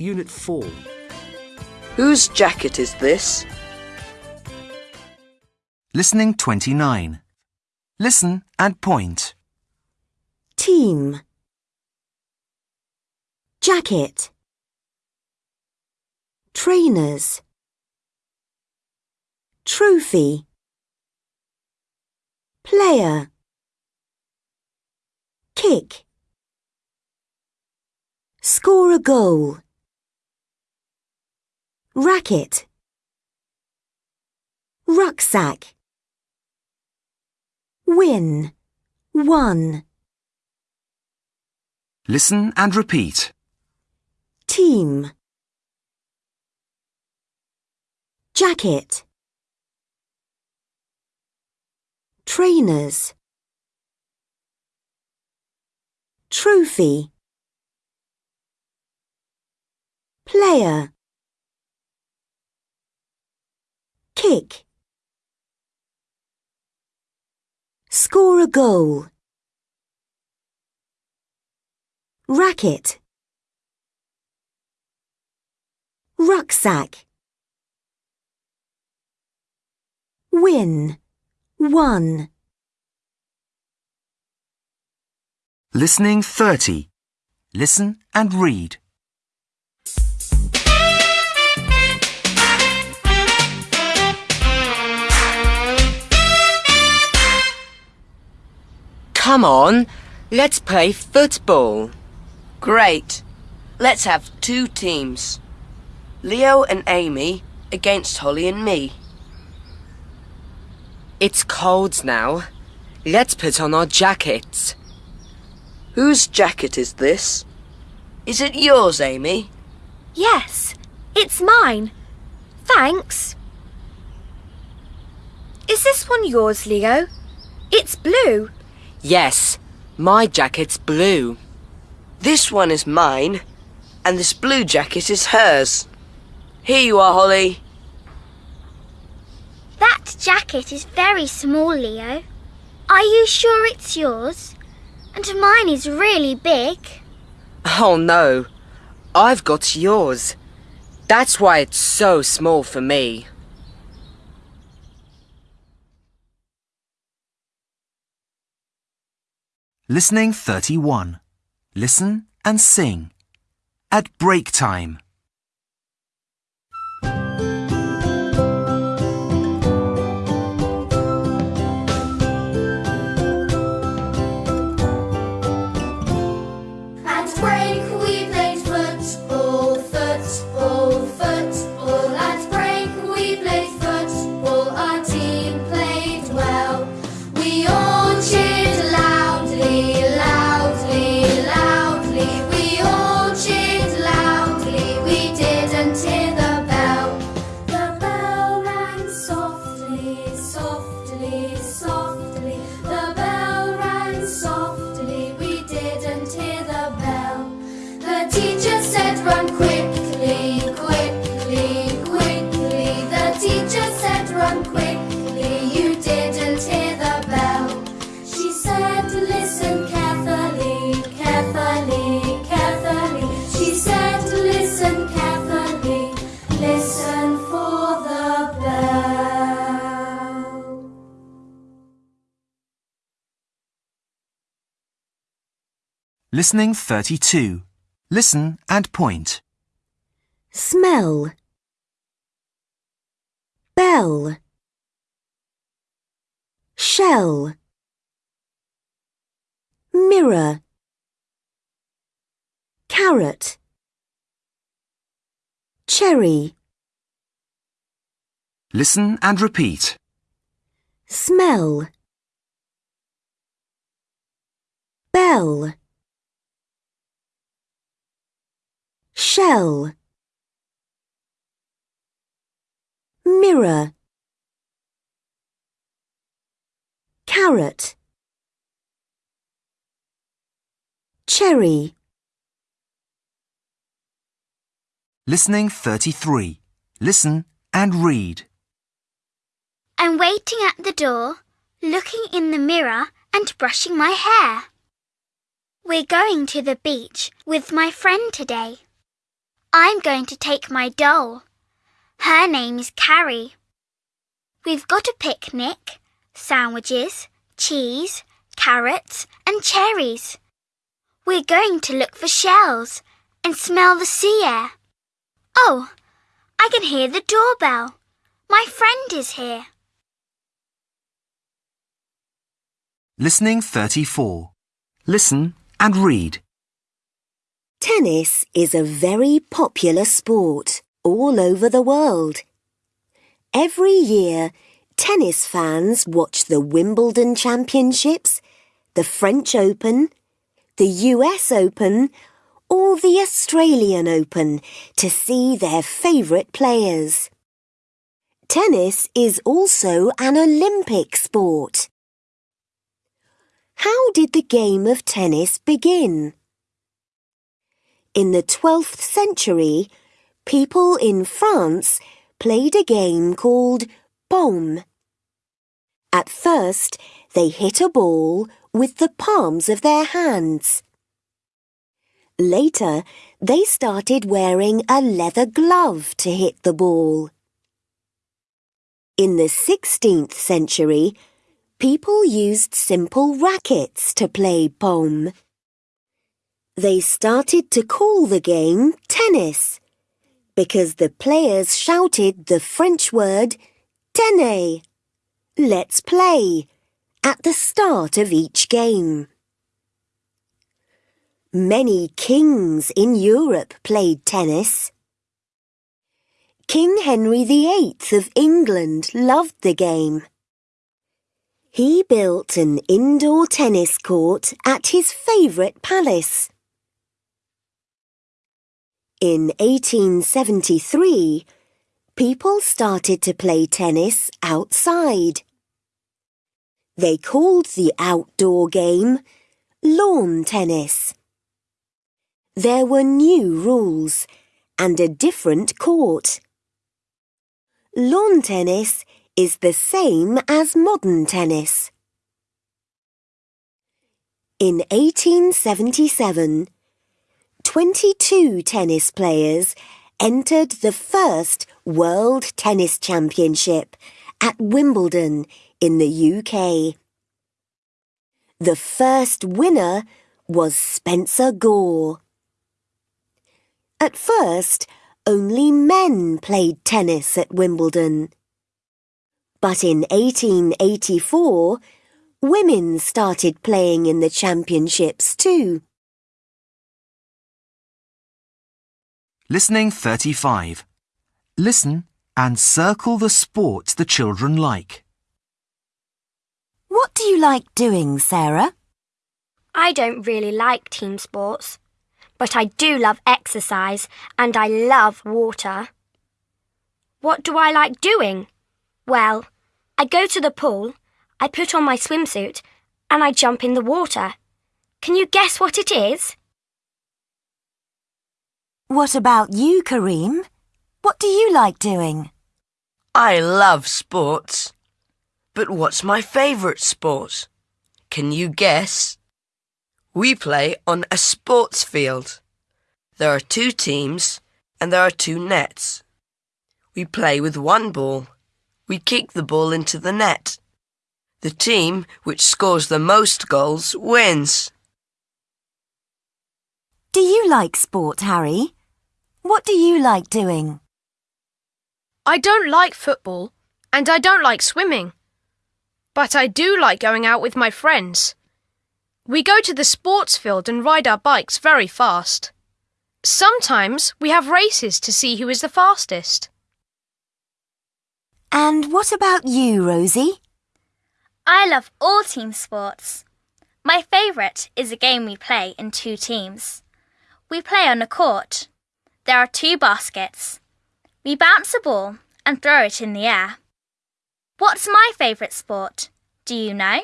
Unit 4. Whose jacket is this? Listening 29. Listen and point. Team. Jacket. Trainers. Trophy. Player. Kick. Score a goal. Racket. Rucksack. Win. One. Listen and repeat. Team. Jacket. Trainers. Trophy. Player. Kick. Score a goal. Racket. Rucksack. Win. One. Listening 30. Listen and read. Come on, let's play football. Great. Let's have two teams. Leo and Amy against Holly and me. It's cold now. Let's put on our jackets. Whose jacket is this? Is it yours, Amy? Yes, it's mine. Thanks. Is this one yours, Leo? It's blue. Yes, my jacket's blue. This one is mine, and this blue jacket is hers. Here you are, Holly. That jacket is very small, Leo. Are you sure it's yours? And mine is really big. Oh no, I've got yours. That's why it's so small for me. Listening 31. Listen and sing. At break time. Softly, Listening 32. Listen and point. Smell. Bell. Shell. Mirror. Carrot. Cherry. Listen and repeat. Smell. Bell. Shell. Mirror. Carrot. Cherry. Listening 33. Listen and read. I'm waiting at the door, looking in the mirror and brushing my hair. We're going to the beach with my friend today. I'm going to take my doll. Her name is Carrie. We've got a picnic, sandwiches, cheese, carrots, and cherries. We're going to look for shells and smell the sea air. Oh, I can hear the doorbell. My friend is here. Listening 34. Listen and read. Tennis is a very popular sport all over the world. Every year, tennis fans watch the Wimbledon Championships, the French Open, the US Open, or the Australian Open to see their favourite players. Tennis is also an Olympic sport. How did the game of tennis begin? In the 12th century, people in France played a game called Paume. At first, they hit a ball with the palms of their hands. Later, they started wearing a leather glove to hit the ball. In the 16th century, people used simple rackets to play Paume. They started to call the game tennis because the players shouted the French word tenez, let's play, at the start of each game. Many kings in Europe played tennis. King Henry VIII of England loved the game. He built an indoor tennis court at his favourite palace. In 1873, people started to play tennis outside. They called the outdoor game lawn tennis. There were new rules and a different court. Lawn tennis is the same as modern tennis. In 1877, 22 tennis players entered the first World Tennis Championship at Wimbledon in the UK. The first winner was Spencer Gore. At first, only men played tennis at Wimbledon. But in 1884, women started playing in the championships too. Listening 35. Listen and circle the sports the children like. What do you like doing, Sarah? I don't really like team sports, but I do love exercise and I love water. What do I like doing? Well, I go to the pool, I put on my swimsuit, and I jump in the water. Can you guess what it is? What about you, Kareem? What do you like doing? I love sports. But what's my favourite sport? Can you guess? We play on a sports field. There are two teams and there are two nets. We play with one ball. We kick the ball into the net. The team which scores the most goals wins. Do you like sport, Harry? What do you like doing? I don't like football and I don't like swimming. But I do like going out with my friends. We go to the sports field and ride our bikes very fast. Sometimes we have races to see who is the fastest. And what about you, Rosie? I love all team sports. My favourite is a game we play in two teams. We play on a court. There are two baskets. We bounce a ball and throw it in the air. What's my favourite sport? Do you know?